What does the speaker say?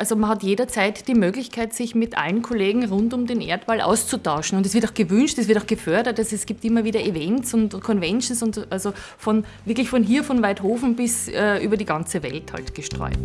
Also man hat jederzeit die Möglichkeit, sich mit allen Kollegen rund um den Erdball auszutauschen. Und es wird auch gewünscht, es wird auch gefördert. Also es gibt immer wieder Events und Conventions und also von wirklich von hier, von Weidhofen bis äh, über die ganze Welt halt gestreut.